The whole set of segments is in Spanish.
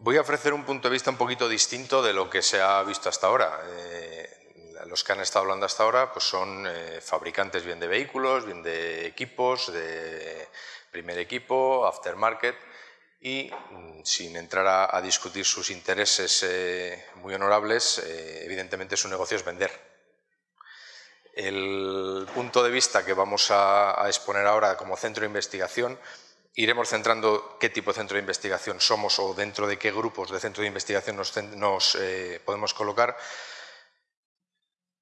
Voy a ofrecer un punto de vista un poquito distinto de lo que se ha visto hasta ahora. Eh, los que han estado hablando hasta ahora pues son eh, fabricantes bien de vehículos, bien de equipos, de primer equipo, aftermarket, y mm, sin entrar a, discutir sus intereses eh, muy honorables, evidentemente su negocio es vender. El punto de vista que vamos a exponer ahora como centro de investigación iremos centrando qué tipo de centro de investigación somos o dentro de qué grupos de centro de investigación nos, eh, podemos colocar.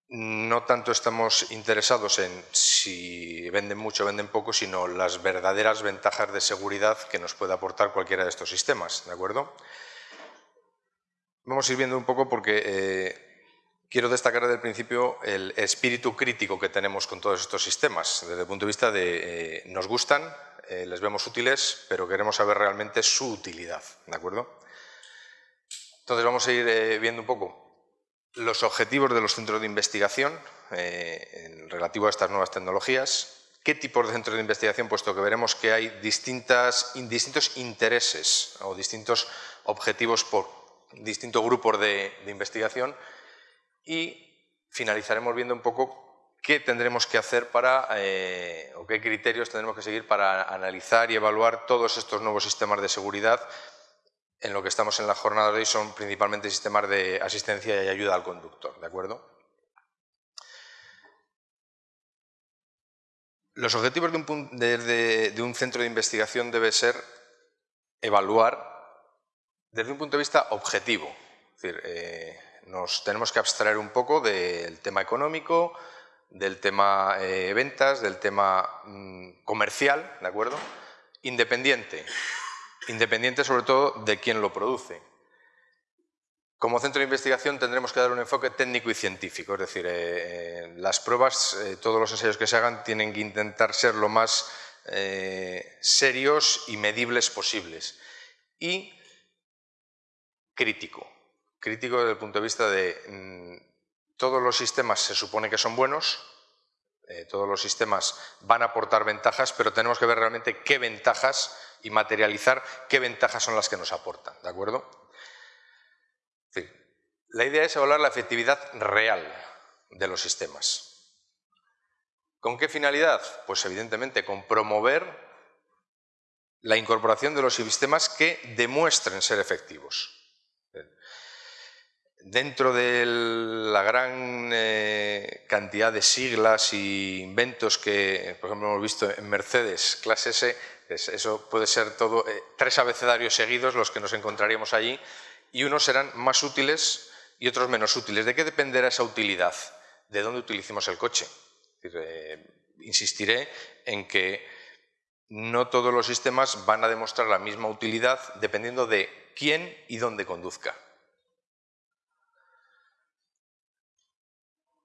No tanto estamos interesados en si venden mucho o venden poco, sino las verdaderas ventajas de seguridad que nos puede aportar cualquiera de estos sistemas. ¿de acuerdo? Vamos a ir viendo un poco porque eh, quiero destacar desde el principio el espíritu crítico que tenemos con todos estos sistemas, desde el punto de vista de eh, nos gustan, eh, les vemos útiles, pero queremos saber realmente su utilidad, ¿de acuerdo? Entonces vamos a ir eh, viendo un poco los objetivos de los centros de investigación eh, en relativo a estas nuevas tecnologías, qué tipos de centros de investigación, puesto que veremos que hay distintas, distintos intereses o distintos objetivos por distintos grupos de, de investigación y finalizaremos viendo un poco qué tendremos que hacer para, eh, o qué criterios tendremos que seguir para analizar y evaluar todos estos nuevos sistemas de seguridad. En lo que estamos en la jornada de hoy son principalmente sistemas de asistencia y ayuda al conductor, ¿de acuerdo? Los objetivos de un, centro de investigación debe ser evaluar desde un punto de vista objetivo. Es decir, eh, nos tenemos que abstraer un poco del tema económico, del tema eh, ventas, del tema mm, comercial, ¿de acuerdo? Independiente, independiente sobre todo de quién lo produce. Como centro de investigación tendremos que dar un enfoque técnico y científico, es decir, eh, eh, las pruebas, todos los ensayos que se hagan tienen que intentar ser lo más serios y medibles posibles. Y crítico, crítico desde el punto de vista de mm, todos los sistemas se supone que son buenos, eh, todos los sistemas van a aportar ventajas, pero tenemos que ver realmente qué ventajas y materializar qué ventajas son las que nos aportan, ¿de acuerdo? la idea es evaluar la efectividad real de los sistemas. ¿Con qué finalidad? Pues evidentemente con promover la incorporación de los sistemas que demuestren ser efectivos dentro de la gran eh, cantidad de siglas y inventos que, por ejemplo, hemos visto en Mercedes, clase S, eso puede ser todo, eh, tres abecedarios seguidos los que nos encontraríamos allí, y unos serán más útiles y otros menos útiles. ¿De qué dependerá esa utilidad? De dónde utilicemos el coche. Eh, insistiré en que no todos los sistemas van a demostrar la misma utilidad dependiendo de quién y dónde conduzca.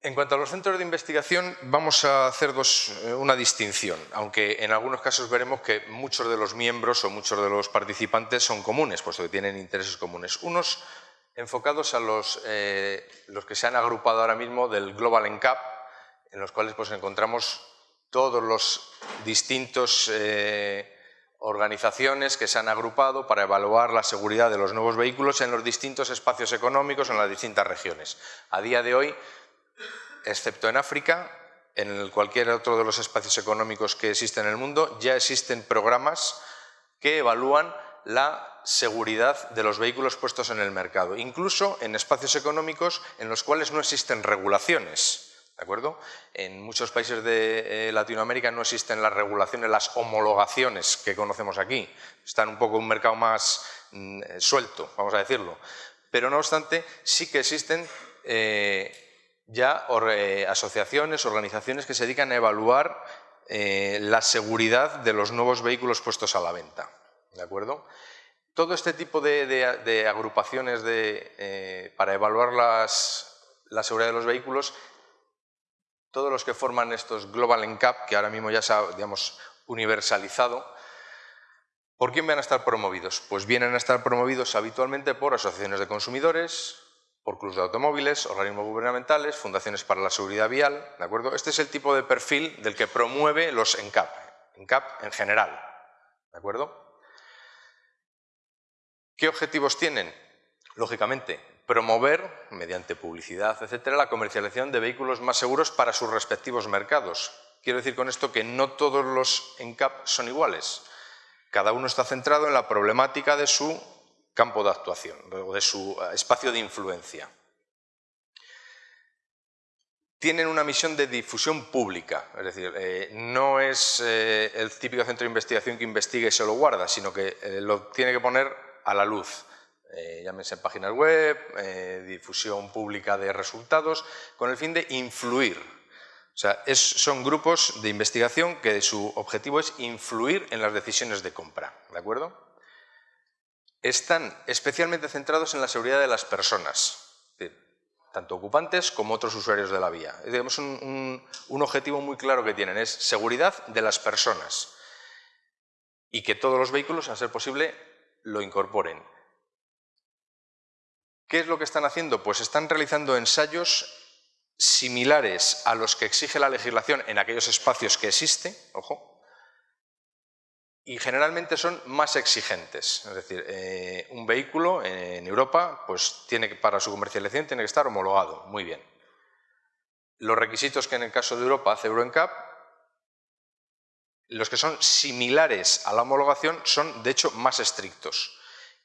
En cuanto a los centros de investigación, vamos a hacer eh, una distinción, aunque en algunos casos veremos que muchos de los miembros o muchos de los participantes son comunes, puesto que tienen intereses comunes. Unos enfocados a los, eh, los que se han agrupado ahora mismo del Global NCAP, en los cuales pues, encontramos todos los distintos eh, organizaciones que se han agrupado para evaluar la seguridad de los nuevos vehículos en los distintos espacios económicos en las distintas regiones. A día de hoy excepto en África, en cualquier otro de los espacios económicos que existen en el mundo, ya existen programas que evalúan la seguridad de los vehículos puestos en el mercado, incluso en espacios económicos en los cuales no existen regulaciones. ¿De acuerdo? En muchos países de eh, Latinoamérica no existen las regulaciones, las homologaciones que conocemos aquí. Están un poco un mercado más mm, eh, suelto, vamos a decirlo. Pero no obstante, sí que existen eh, ya asociaciones, organizaciones que se dedican a evaluar eh, la seguridad de los nuevos vehículos puestos a la venta. ¿De acuerdo? Todo este tipo de, agrupaciones eh, para evaluar la seguridad de los vehículos, todos los que forman estos Global NCAP, que ahora mismo ya se ha digamos, universalizado, ¿por quién van a estar promovidos? Pues vienen a estar promovidos habitualmente por asociaciones de consumidores, por clubes de automóviles, organismos gubernamentales, fundaciones para la seguridad vial, ¿de acuerdo? Este es el tipo de perfil del que promueve los ENCAP, ENCAP en general, ¿de acuerdo? ¿Qué objetivos tienen? Lógicamente, promover, mediante publicidad, etcétera, la comercialización de vehículos más seguros para sus respectivos mercados. Quiero decir con esto que no todos los ENCAP son iguales. Cada uno está centrado en la problemática de su campo de actuación, o de su eh, espacio de influencia. Tienen una misión de difusión pública, es decir, eh, no es eh, el típico centro de investigación que investiga y se lo guarda, sino que lo tiene que poner a la luz. llámese páginas web, difusión pública de resultados, con el fin de influir. O sea, son grupos de investigación que su objetivo es influir en las decisiones de compra, ¿de acuerdo? Están especialmente centrados en la seguridad de las personas, tanto ocupantes como otros usuarios de la vía. Es un, un, objetivo muy claro que tienen, es seguridad de las personas y que todos los vehículos, a ser posible, lo incorporen. ¿Qué es lo que están haciendo? Pues están realizando ensayos similares a los que exige la legislación en aquellos espacios que existe, ojo, y generalmente son más exigentes. Es decir, eh, un vehículo en Europa, pues tiene que, para su comercialización tiene que estar homologado. Muy bien. Los requisitos que en el caso de Europa hace EuroNCAP, los que son similares a la homologación son de hecho más estrictos.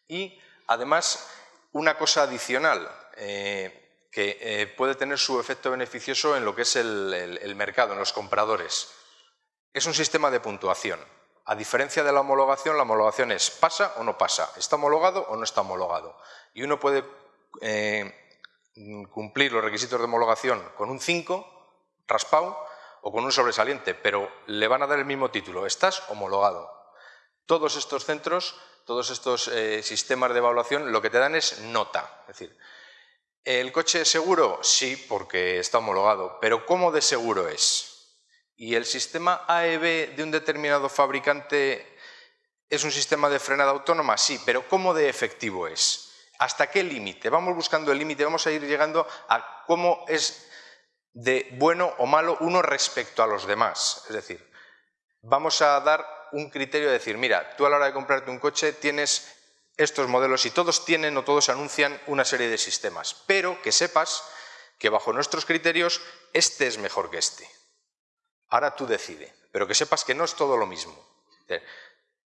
Y además, una cosa adicional eh, que eh, puede tener su efecto beneficioso en lo que es el mercado, en los compradores, es un sistema de puntuación. A diferencia de la homologación, la homologación es pasa o no pasa, está homologado o no está homologado. Y uno puede eh, cumplir los requisitos de homologación con un 5, raspado, o con un sobresaliente, pero le van a dar el mismo título, estás homologado. Todos estos centros, todos estos eh, sistemas de evaluación lo que te dan es nota. Es decir, ¿el coche es seguro? Sí, porque está homologado, pero ¿cómo de seguro es? Y el sistema AEB de un determinado fabricante es un sistema de frenada autónoma, sí, pero ¿cómo de efectivo es? ¿Hasta qué límite? Vamos buscando el límite, vamos a ir llegando a cómo es de bueno o malo uno respecto a los demás. Es decir, vamos a dar un criterio de decir, mira, tú a la hora de comprarte un coche tienes estos modelos y todos tienen o todos anuncian una serie de sistemas, pero que sepas que bajo nuestros criterios este es mejor que este. Ahora tú decide, pero que sepas que no es todo lo mismo.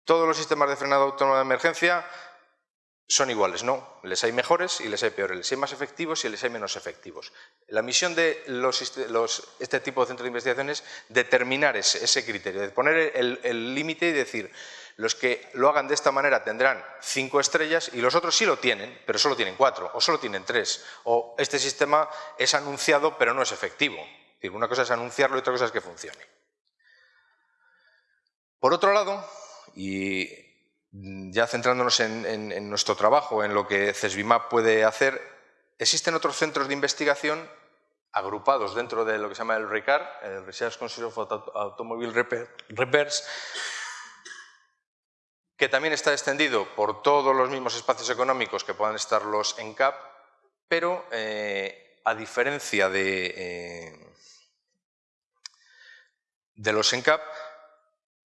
Todos los sistemas de frenado autónomo de emergencia son iguales, no. Les hay mejores y les hay peores, les hay más efectivos y les hay menos efectivos. La misión de este tipo de centros de investigación es determinar ese, criterio, de poner el límite y decir, los que lo hagan de esta manera tendrán cinco estrellas y los otros sí lo tienen, pero solo tienen cuatro, o solo tienen tres, o este sistema es anunciado pero no es efectivo una cosa es anunciarlo y otra cosa es que funcione. Por otro lado, y ya centrándonos en, nuestro trabajo, en lo que CESBIMAP puede hacer, existen otros centros de investigación agrupados dentro de lo que se llama el RICAR, el Research Council of Automobile Repairs, que también está extendido por todos los mismos espacios económicos que puedan estar los ENCAP, pero eh, a diferencia de, eh, de los ENCAP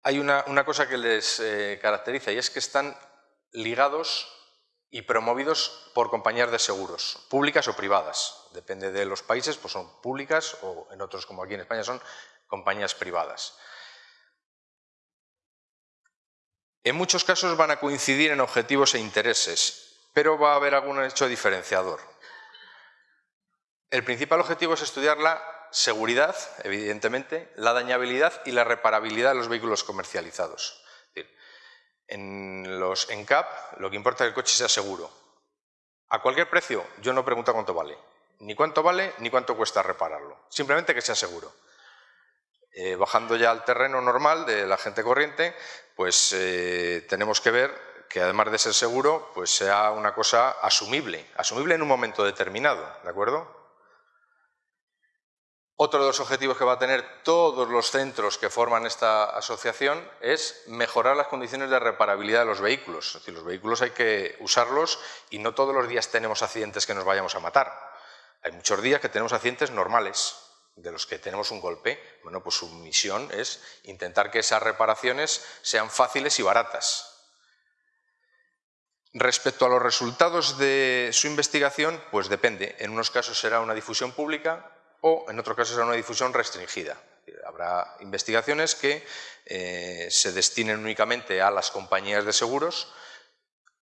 hay una, cosa que les eh, caracteriza y es que están ligados y promovidos por compañías de seguros, públicas o privadas. Depende de los países, pues son públicas o en otros, como aquí en España, son compañías privadas. En muchos casos van a coincidir en objetivos e intereses, pero va a haber algún hecho diferenciador. El principal objetivo es estudiar la seguridad, evidentemente, la dañabilidad y la reparabilidad de los vehículos comercializados. en los ENCAP lo que importa es que el coche sea seguro. A cualquier precio, yo no pregunto cuánto vale. Ni cuánto vale, ni cuánto cuesta repararlo. Simplemente que sea seguro. Eh, bajando ya al terreno normal de la gente corriente, pues eh, tenemos que ver que además de ser seguro, pues sea una cosa asumible. Asumible en un momento determinado, ¿de acuerdo? Otro de los objetivos que va a tener todos los centros que forman esta asociación es mejorar las condiciones de reparabilidad de los vehículos. Es decir, los vehículos hay que usarlos y no todos los días tenemos accidentes que nos vayamos a matar. Hay muchos días que tenemos accidentes normales, de los que tenemos un golpe. Bueno, pues su misión es intentar que esas reparaciones sean fáciles y baratas. Respecto a los resultados de su investigación, pues depende. En unos casos será una difusión pública o en otros casos será una difusión restringida. Habrá investigaciones que eh, se destinen únicamente a las compañías de seguros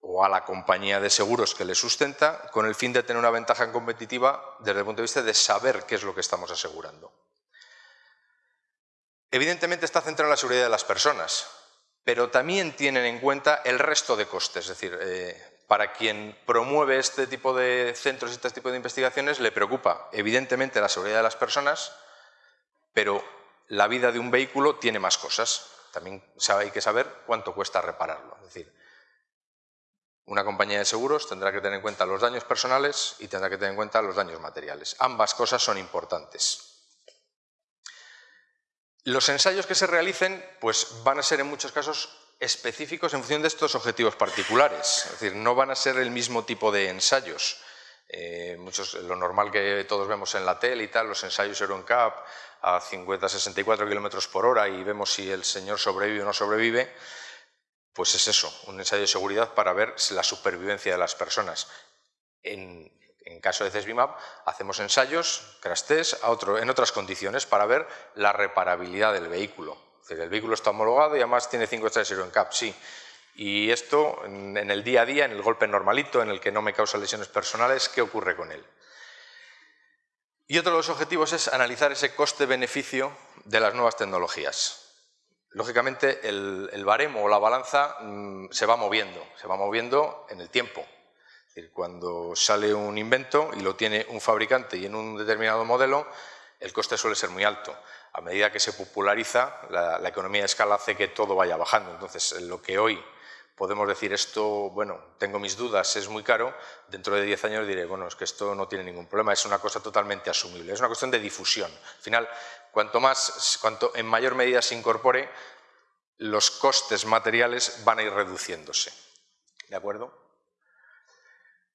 o a la compañía de seguros que le sustenta con el fin de tener una ventaja competitiva desde el punto de vista de saber qué es lo que estamos asegurando. Evidentemente está centrado en la seguridad de las personas, pero también tienen en cuenta el resto de costes. Es decir, eh, para quien promueve este tipo de centros y este tipo de investigaciones le preocupa evidentemente la seguridad de las personas, pero la vida de un vehículo tiene más cosas. También hay que saber cuánto cuesta repararlo. Es decir, una compañía de seguros tendrá que tener en cuenta los daños personales y tendrá que tener en cuenta los daños materiales. Ambas cosas son importantes. Los ensayos que se realicen pues, van a ser en muchos casos específicos en función de estos objetivos particulares. Es decir, no van a ser el mismo tipo de ensayos. Eh, lo normal que todos vemos en la tele y tal, los ensayos EuronCap a 50-64 kilómetros por hora y vemos si el señor sobrevive o no sobrevive, pues es eso, un ensayo de seguridad para ver la supervivencia de las personas. En, caso de CESBIMAP, hacemos ensayos, crash test, en otras condiciones para ver la reparabilidad del vehículo. El vehículo está homologado y además tiene 5 estrellas en CAP, sí. Y esto, en, el día a día, en el golpe normalito, en el que no me causa lesiones personales, ¿qué ocurre con él? Y otro de los objetivos es analizar ese coste-beneficio de las nuevas tecnologías. Lógicamente, el, baremo o la balanza mm, se va moviendo, se va moviendo en el tiempo cuando sale un invento y lo tiene un fabricante y en un determinado modelo, el coste suele ser muy alto. A medida que se populariza, la, economía de escala hace que todo vaya bajando. Entonces, lo que hoy podemos decir esto, bueno, tengo mis dudas, es muy caro, dentro de 10 años diré, bueno, es que esto no tiene ningún problema, es una cosa totalmente asumible, es una cuestión de difusión. Al final, cuanto más, cuanto en mayor medida se incorpore, los costes materiales van a ir reduciéndose. ¿De acuerdo?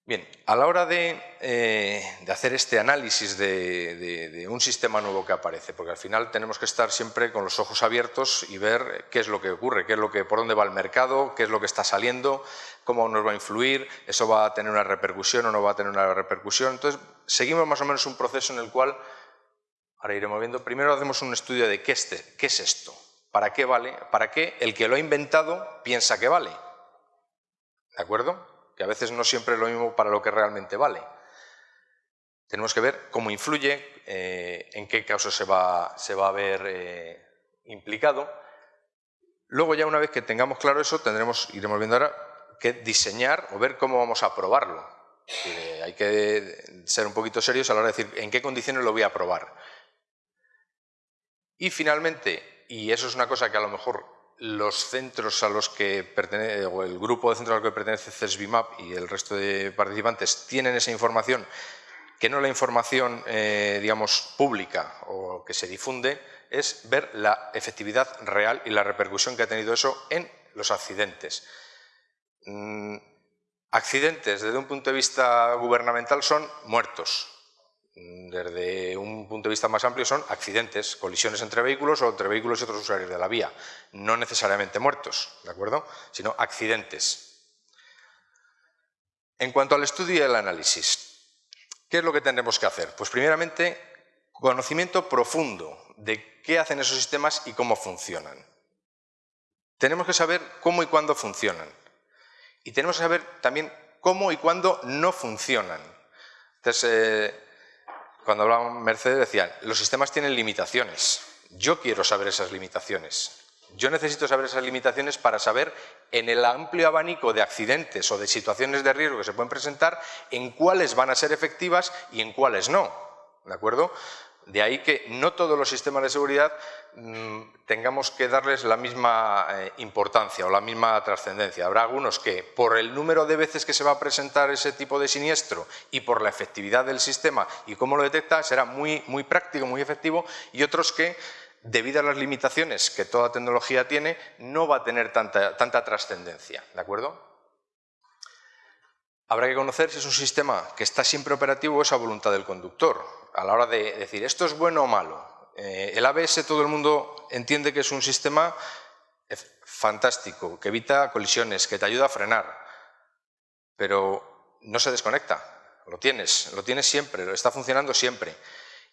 Bien, a la hora de, eh, hacer este análisis de, un sistema nuevo que aparece, porque al final tenemos que estar siempre con los ojos abiertos y ver qué es lo que ocurre, qué es lo que, por dónde va el mercado, qué es lo que está saliendo, cómo nos va a influir, eso va a tener una repercusión o no va a tener una repercusión. Entonces, seguimos más o menos un proceso en el cual, ahora iremos viendo, primero hacemos un estudio de qué, este, qué es esto, para qué vale, para qué el que lo ha inventado piensa que vale. ¿De acuerdo? Que a veces no siempre es lo mismo para lo que realmente vale. Tenemos que ver cómo influye, eh, en qué casos se va, se va a ver eh, implicado. Luego ya una vez que tengamos claro eso, tendremos, iremos viendo ahora, que diseñar o ver cómo vamos a probarlo. hay que ser un poquito serios a la hora de decir en qué condiciones lo voy a probar. Y finalmente, y eso es una cosa que a lo mejor los centros a los que pertenece, o el grupo de centros al que pertenece CESBIMAP y el resto de participantes tienen esa información, que no la información, eh, digamos, pública o que se difunde, es ver la efectividad real y la repercusión que ha tenido eso en los accidentes. Mm, accidentes, desde un punto de vista gubernamental, son muertos, desde un punto de vista más amplio son accidentes, colisiones entre vehículos o entre vehículos y otros usuarios de la vía, no necesariamente muertos, ¿de acuerdo? Sino accidentes. En cuanto al estudio y el análisis, ¿qué es lo que tendremos que hacer? Pues primeramente, conocimiento profundo de qué hacen esos sistemas y cómo funcionan. Tenemos que saber cómo y cuándo funcionan. Y tenemos que saber también cómo y cuándo no funcionan. Entonces, eh, cuando hablaban Mercedes decían, los sistemas tienen limitaciones. Yo quiero saber esas limitaciones. Yo necesito saber esas limitaciones para saber en el amplio abanico de accidentes o de situaciones de riesgo que se pueden presentar, en cuáles van a ser efectivas y en cuáles no. ¿De acuerdo? De ahí que no todos los sistemas de seguridad mm, tengamos que darles la misma eh, importancia o la misma trascendencia. Habrá algunos que por el número de veces que se va a presentar ese tipo de siniestro y por la efectividad del sistema y cómo lo detecta será muy, muy práctico, muy efectivo y otros que debido a las limitaciones que toda tecnología tiene no va a tener tanta, tanta trascendencia. ¿De acuerdo? Habrá que conocer si es un sistema que está siempre operativo o es a voluntad del conductor a la hora de decir esto es bueno o malo. Eh, el ABS todo el mundo entiende que es un sistema fantástico, que evita colisiones, que te ayuda a frenar. pero no se desconecta, lo tienes, lo tienes siempre, lo está funcionando siempre.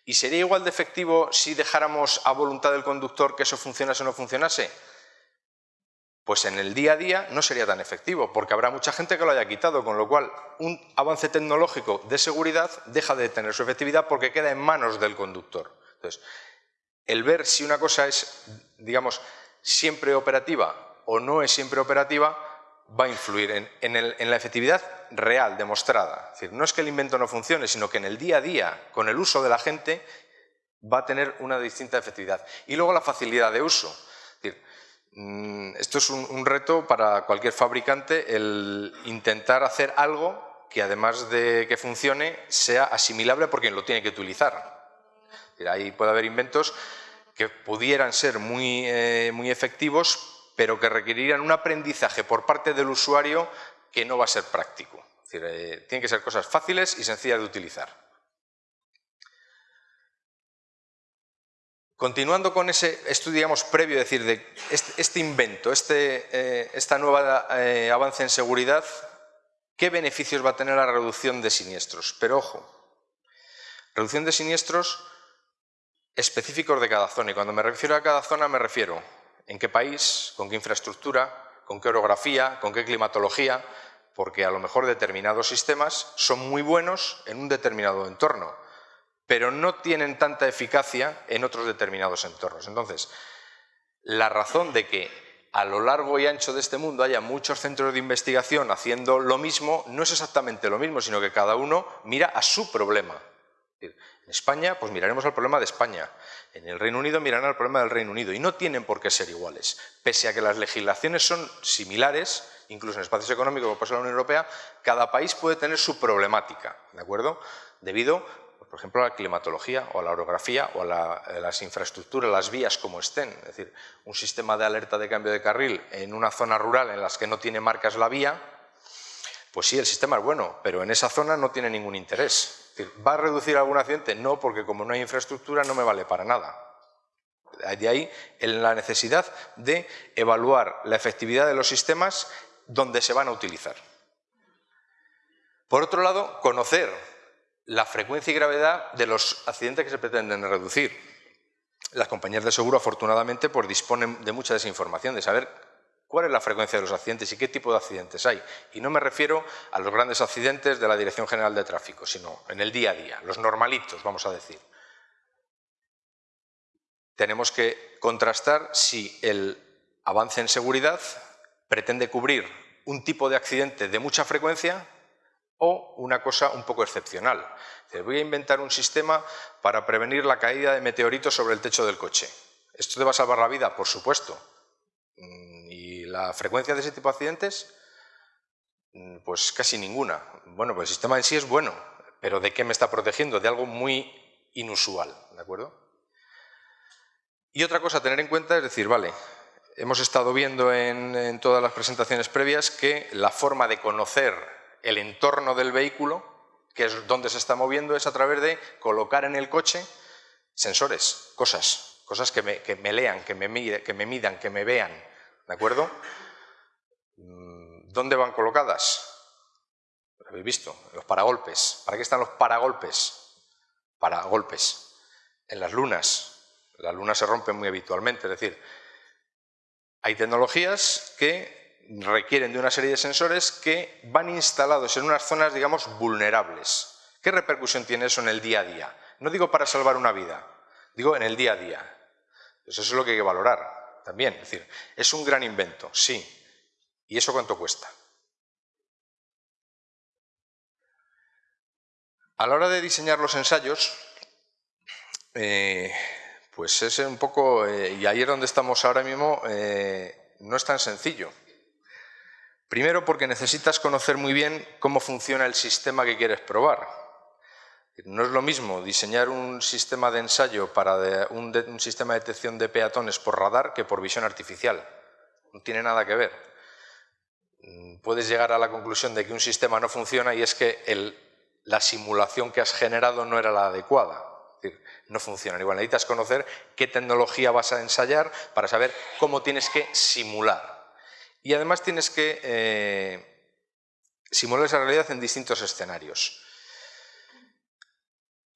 ¿Y sería igual de efectivo si dejáramos a voluntad del conductor que eso funcionase o no funcionase? Pues en el día a día no sería tan efectivo, porque habrá mucha gente que lo haya quitado, con lo cual un avance tecnológico de seguridad deja de tener su efectividad porque queda en manos del conductor. Entonces, el ver si una cosa es, digamos, siempre operativa o no es siempre operativa, va a influir en, la efectividad real, demostrada. Es decir, no es que el invento no funcione, sino que en el día a día, con el uso de la gente, va a tener una distinta efectividad. Y luego la facilidad de uso. Mm, esto es un, reto para cualquier fabricante, el intentar hacer algo que además de que funcione, sea asimilable por quien lo tiene que utilizar. Ahí puede haber inventos que pudieran ser muy, eh, muy efectivos, pero que requerirían un aprendizaje por parte del usuario que no va a ser práctico. Eh, tienen que ser cosas fáciles y sencillas de utilizar. Continuando con ese estudio digamos, previo, es decir, de este, este invento, este eh, esta nueva eh, avance en seguridad, ¿qué beneficios va a tener la reducción de siniestros? Pero ojo, reducción de siniestros específicos de cada zona. Y cuando me refiero a cada zona me refiero en qué país, con qué infraestructura, con qué orografía, con qué climatología, porque a lo mejor determinados sistemas son muy buenos en un determinado entorno pero no tienen tanta eficacia en otros determinados entornos. Entonces, la razón de que a lo largo y ancho de este mundo haya muchos centros de investigación haciendo lo mismo, no es exactamente lo mismo, sino que cada uno mira a su problema. En España, pues miraremos al problema de España. En el Reino Unido mirarán al problema del Reino Unido. Y no tienen por qué ser iguales. Pese a que las legislaciones son similares, incluso en espacios económicos como pasa en la Unión Europea, cada país puede tener su problemática, ¿de acuerdo? Debido por ejemplo, a la climatología o a la orografía o a eh, las infraestructuras, las vías como estén. Es decir, un sistema de alerta de cambio de carril en una zona rural en las que no tiene marcas la vía, pues sí, el sistema es bueno, pero en esa zona no tiene ningún interés. ¿Va a reducir algún accidente? No, porque como no hay infraestructura no me vale para nada. De ahí la necesidad de evaluar la efectividad de los sistemas donde se van a utilizar. Por otro lado, conocer la frecuencia y gravedad de los accidentes que se pretenden reducir. Las compañías de seguro, afortunadamente, pues, disponen de mucha desinformación, de saber cuál es la frecuencia de los accidentes y qué tipo de accidentes hay. Y no me refiero a los grandes accidentes de la Dirección General de Tráfico, sino en el día a día, los normalitos, vamos a decir. Tenemos que contrastar si el avance en seguridad pretende cubrir un tipo de accidente de mucha frecuencia o una cosa un poco excepcional. Voy a inventar un sistema para prevenir la caída de meteoritos sobre el techo del coche. ¿Esto te va a salvar la vida? Por supuesto. Mm, ¿Y la frecuencia de ese tipo de accidentes? Mm, pues casi ninguna. Bueno, pues el sistema en sí es bueno, pero ¿de qué me está protegiendo? De algo muy inusual, ¿de acuerdo? Y otra cosa a tener en cuenta es decir, vale, hemos estado viendo en, en todas las presentaciones previas que la forma de conocer el entorno del vehículo, que es donde se está moviendo, es a través de colocar en el coche sensores, cosas, cosas que me, lean, que me, que me midan, que me vean, ¿de acuerdo? Mm, ¿Dónde van colocadas? Lo habéis visto, los paragolpes. ¿Para qué están los paragolpes? Para golpes. En las lunas. Las lunas se rompen muy habitualmente, es decir, hay tecnologías que requieren de una serie de sensores que van instalados en unas zonas, digamos, vulnerables. ¿Qué repercusión tiene eso en el día a día? No digo para salvar una vida, digo en el día a día. eso es lo que hay que valorar también. Es decir, es un gran invento, sí. ¿Y eso cuánto cuesta? A la hora de diseñar los ensayos, eh, pues es un poco, eh, y ahí es donde estamos ahora mismo, eh, no es tan sencillo. Primero porque necesitas conocer muy bien cómo funciona el sistema que quieres probar. No es lo mismo diseñar un sistema de ensayo para un, sistema de detección de peatones por radar que por visión artificial. No tiene nada que ver. Puedes llegar a la conclusión de que un sistema no funciona y es que la simulación que has generado no era la adecuada. no funciona. Igual necesitas conocer qué tecnología vas a ensayar para saber cómo tienes que simular. Y además tienes que eh, simular esa realidad en distintos escenarios.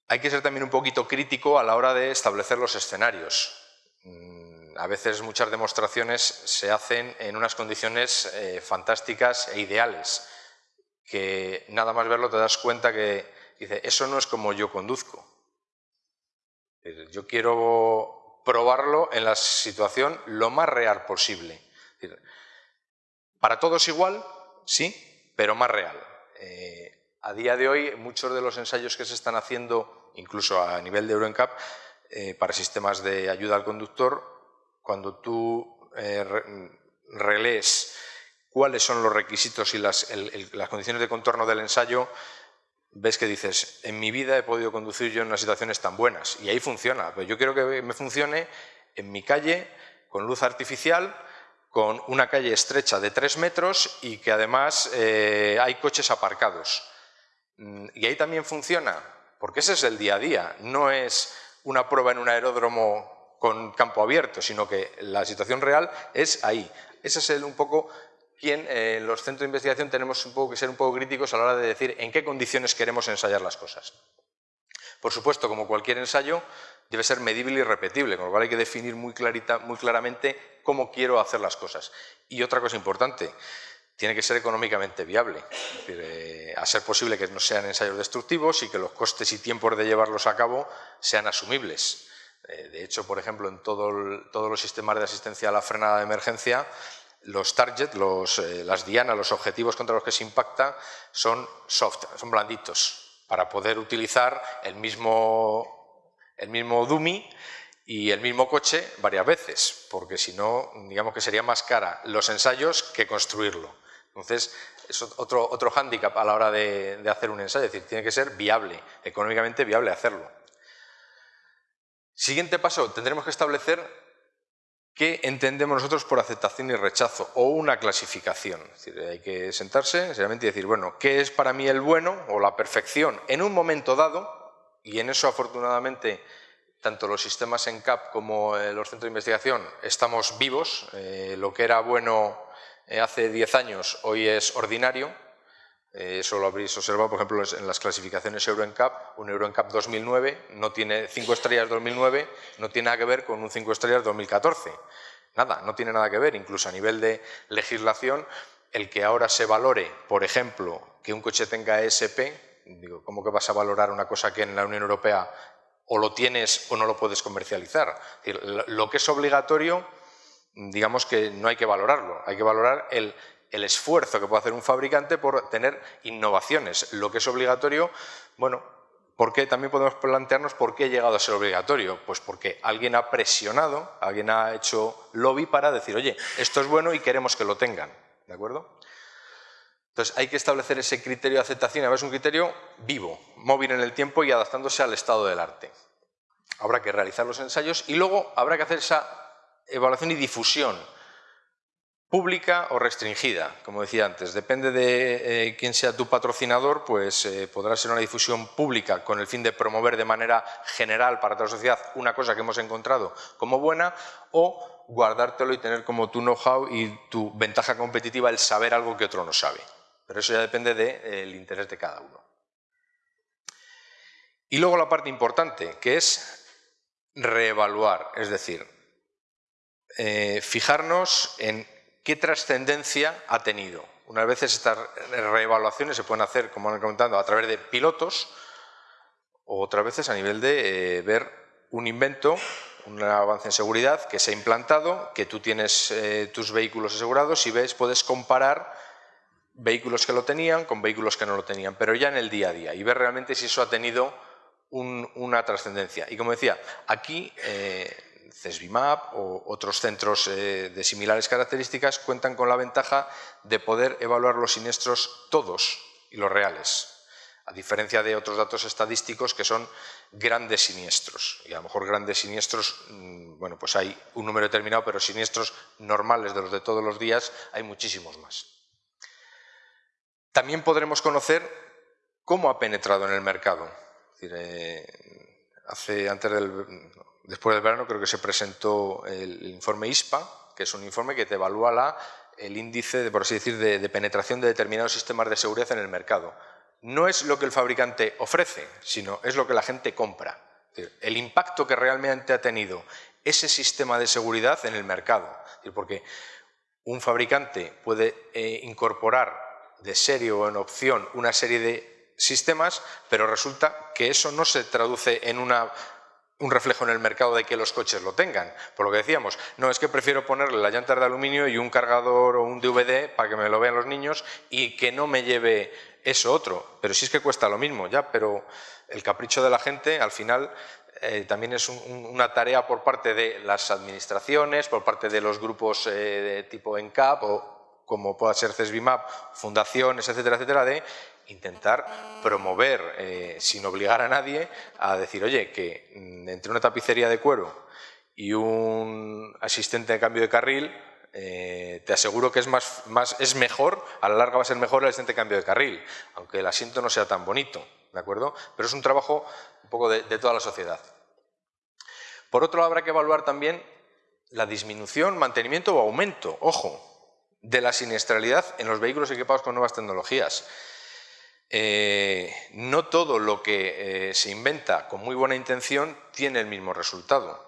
Hay que ser también un poquito crítico a la hora de establecer los escenarios. Mm, a veces muchas demostraciones se hacen en unas condiciones eh, fantásticas e ideales, que nada más verlo te das cuenta que dice, eso no es como yo conduzco. Yo quiero probarlo en la situación lo más real posible. Para todos igual, sí, pero más real. Eh, a día de hoy, muchos de los ensayos que se están haciendo, incluso a nivel de EuroNCAP, eh, para sistemas de ayuda al conductor, cuando tú eh, relees cuáles son los requisitos y las, condiciones de contorno del ensayo, ves que dices, en mi vida he podido conducir yo en unas situaciones tan buenas, y ahí funciona, pero yo quiero que me funcione en mi calle, con luz artificial, con una calle estrecha de tres metros y que además eh, hay coches aparcados. Mm, y ahí también funciona, porque ese es el día a día, no es una prueba en un aeródromo con campo abierto, sino que la situación real es ahí. Ese es el, un poco quien eh, los centros de investigación tenemos un poco que ser un poco críticos a la hora de decir en qué condiciones queremos ensayar las cosas. Por supuesto, como cualquier ensayo, debe ser medible y repetible, con lo cual hay que definir muy, clarita, muy claramente cómo quiero hacer las cosas. Y otra cosa importante, tiene que ser económicamente viable. Eh, a ser posible que no sean ensayos destructivos y que los costes y tiempos de llevarlos a cabo sean asumibles. Eh, de hecho, por ejemplo, en todos los sistemas de asistencia a la frenada de emergencia, los target, eh, las dianas, los objetivos contra los que se impacta, son soft, son blanditos, para poder utilizar el mismo, el mismo dummy y el mismo coche varias veces, porque si no, digamos que sería más cara los ensayos que construirlo. Entonces, es otro, otro hándicap a la hora de, hacer un ensayo, es decir, tiene que ser viable, económicamente viable hacerlo. Siguiente paso, tendremos que establecer qué entendemos nosotros por aceptación y rechazo, o una clasificación. Es decir, hay que sentarse seriamente y decir, bueno, ¿qué es para mí el bueno o la perfección en un momento dado? Y en eso, afortunadamente, tanto los sistemas en CAP como eh, los centros de investigación estamos vivos. Eh, lo que era bueno eh, hace 10 años, hoy es ordinario. Eso lo habréis observado, por ejemplo, en las clasificaciones EuroNCAP. Un EuroNCAP 2009 no tiene 5 estrellas 2009, no tiene nada que ver con un 5 estrellas 2014. Nada, no tiene nada que ver. Incluso a nivel de legislación, el que ahora se valore, por ejemplo, que un coche tenga ESP, digo, ¿cómo que vas a valorar una cosa que en la Unión Europea o lo tienes o no lo puedes comercializar? lo que es obligatorio digamos que no hay que valorarlo, hay que valorar el, esfuerzo que puede hacer un fabricante por tener innovaciones. Lo que es obligatorio, bueno, ¿por qué? También podemos plantearnos por qué ha llegado a ser obligatorio. Pues porque alguien ha presionado, alguien ha hecho lobby para decir, oye, esto es bueno y queremos que lo tengan. ¿De acuerdo? Entonces hay que establecer ese criterio de aceptación, es un criterio vivo, móvil en el tiempo y adaptándose al estado del arte. Habrá que realizar los ensayos y luego habrá que hacer esa evaluación y difusión, pública o restringida, como decía antes. Depende de eh, quién sea tu patrocinador, pues eh, podrá ser una difusión pública con el fin de promover de manera general para toda la sociedad una cosa que hemos encontrado como buena o guardártelo y tener como tu know-how y tu ventaja competitiva el saber algo que otro no sabe. Pero eso ya depende del interés de cada uno. Y luego la parte importante, que es reevaluar, es decir, eh, fijarnos en qué trascendencia ha tenido. Unas veces estas reevaluaciones se pueden hacer, como han comentado, a través de pilotos, otras veces a nivel de eh, ver un invento, un avance en seguridad que se ha implantado, que tú tienes eh, tus vehículos asegurados y ves, puedes comparar vehículos que lo tenían con vehículos que no lo tenían, pero ya en el día a día y ver realmente si eso ha tenido una trascendencia. Y como decía, aquí CESBIMAP o otros centros eh, de similares características cuentan con la ventaja de poder evaluar los siniestros todos y los reales, a diferencia de otros datos estadísticos que son grandes siniestros. Y a lo mejor grandes siniestros, mm, bueno, pues hay un número determinado, pero siniestros normales de los de todos los días hay muchísimos más. También podremos conocer cómo ha penetrado en el mercado. Eh, hace, antes del, Después del verano creo que se presentó el informe ISPA, que es un informe que te evalúa el índice, por así decir, de, penetración de determinados sistemas de seguridad en el mercado. No es lo que el fabricante ofrece, sino es lo que la gente compra. el impacto que realmente ha tenido ese sistema de seguridad en el mercado. porque un fabricante puede eh, incorporar de serie o en opción una serie de sistemas, pero resulta que eso no se traduce en una un reflejo en el mercado de que los coches lo tengan. Por lo que decíamos, no es que prefiero ponerle la llanta de aluminio y un cargador o un DVD para que me lo vean los niños y que no me lleve eso otro. Pero sí es que cuesta lo mismo, ya, pero el capricho de la gente al final eh, también es una tarea por parte de las administraciones, por parte de los grupos eh, de tipo ENCAP o como pueda ser CESBIMAP, fundaciones, etcétera, etcétera, de intentar promover, eh, sin obligar a nadie, a decir, oye, que mm, entre una tapicería de cuero y un asistente de cambio de carril, eh, te aseguro que es, más, es mejor, a la larga va a ser mejor el asistente de cambio de carril, aunque el asiento no sea tan bonito, ¿de acuerdo? Pero es un trabajo un poco de, de toda la sociedad. Por otro lado, habrá que evaluar también la disminución, mantenimiento o aumento, ojo, de la siniestralidad en los vehículos equipados con nuevas tecnologías. Eh, no todo lo que eh, se inventa con muy buena intención tiene el mismo resultado.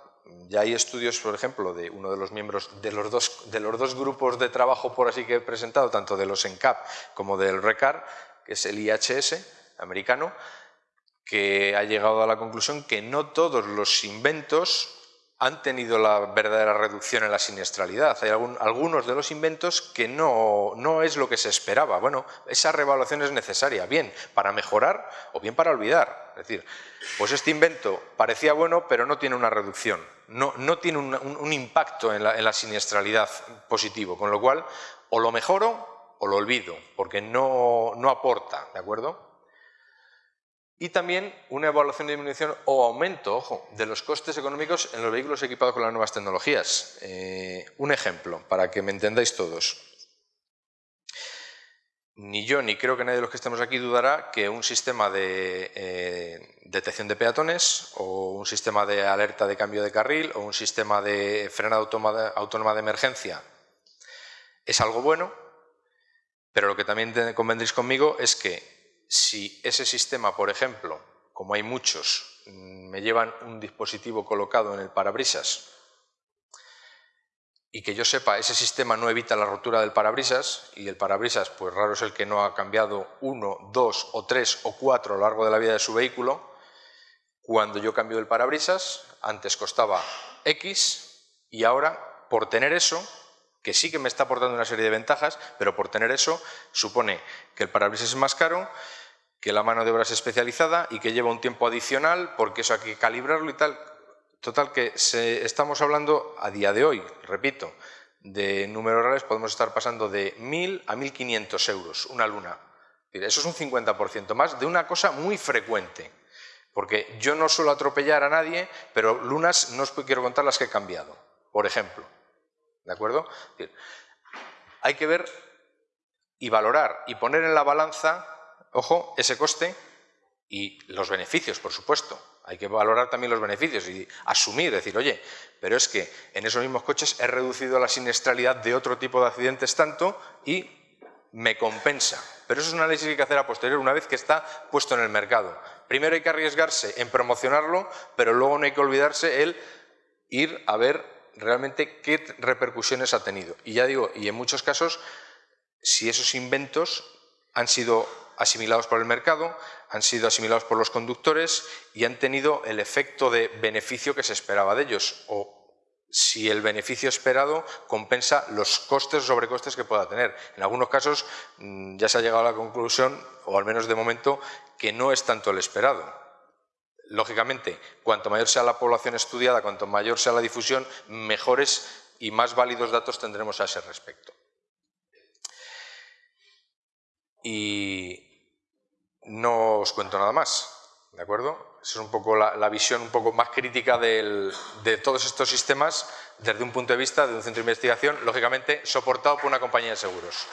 Ya hay estudios, por ejemplo, de uno de los miembros de los dos, de los dos grupos de trabajo, por así que he presentado, tanto de los ENCAP como del RECAR, que es el IHS americano, que ha llegado a la conclusión que no todos los inventos han tenido la verdadera reducción en la siniestralidad. Hay algunos de los inventos que no, no, es lo que se esperaba. Bueno, esa revaluación es necesaria, bien para mejorar o bien para olvidar. Es decir, pues este invento parecía bueno, pero no tiene una reducción, no, no tiene un, impacto en la, en la, siniestralidad positivo, con lo cual o lo mejoro o lo olvido, porque no, no aporta, ¿de acuerdo? Y también una evaluación de disminución o aumento, ojo, de los costes económicos en los vehículos equipados con las nuevas tecnologías. Eh, un ejemplo, para que me entendáis todos. Ni yo, ni creo que nadie de los que estemos aquí dudará que un sistema de eh, detección de peatones o un sistema de alerta de cambio de carril o un sistema de frenada autónoma de emergencia es algo bueno, pero lo que también convendréis conmigo es que si ese sistema, por ejemplo, como hay muchos, mm, me llevan un dispositivo colocado en el parabrisas y que yo sepa, ese sistema no evita la rotura del parabrisas y el parabrisas, pues raro es el que no ha cambiado uno, dos o tres o cuatro a lo largo de la vida de su vehículo, cuando yo cambio el parabrisas, antes costaba X y ahora, por tener eso, que sí que me está aportando una serie de ventajas, pero por tener eso supone que el parabrisas es más caro, que la mano de obra es especializada y que lleva un tiempo adicional porque eso hay que calibrarlo y tal. Total que estamos hablando a día de hoy, repito, de números reales podemos estar pasando de 1.000 a 1.500 euros una luna. Eso es un 50% más de una cosa muy frecuente. Porque yo no suelo atropellar a nadie, pero lunas no os quiero contar las que he cambiado, por ejemplo. ¿De acuerdo? Hay que ver y valorar y poner en la balanza ojo, ese coste y los beneficios, por supuesto. Hay que valorar también los beneficios y asumir, decir, oye, pero es que en esos mismos coches he reducido la siniestralidad de otro tipo de accidentes tanto y me compensa. Pero eso es un análisis que hay que hacer a posteriori una vez que está puesto en el mercado. Primero hay que arriesgarse en promocionarlo, pero luego no hay que olvidarse el ir a ver realmente qué repercusiones ha tenido. Y ya digo, y en muchos casos, si esos inventos han sido asimilados por el mercado, han sido asimilados por los conductores y han tenido el efecto de beneficio que se esperaba de ellos o si el beneficio esperado compensa los costes o sobrecostes que pueda tener. En algunos casos mm, ya se ha llegado a la conclusión, o al menos de momento, que no es tanto el esperado. Lógicamente, cuanto mayor sea la población estudiada, cuanto mayor sea la difusión, mejores y más válidos datos tendremos a ese respecto. Y no os cuento nada más, ¿de acuerdo? Esa es un poco la, visión un poco más crítica de todos estos sistemas desde un punto de vista de un centro de investigación, lógicamente soportado por una compañía de seguros.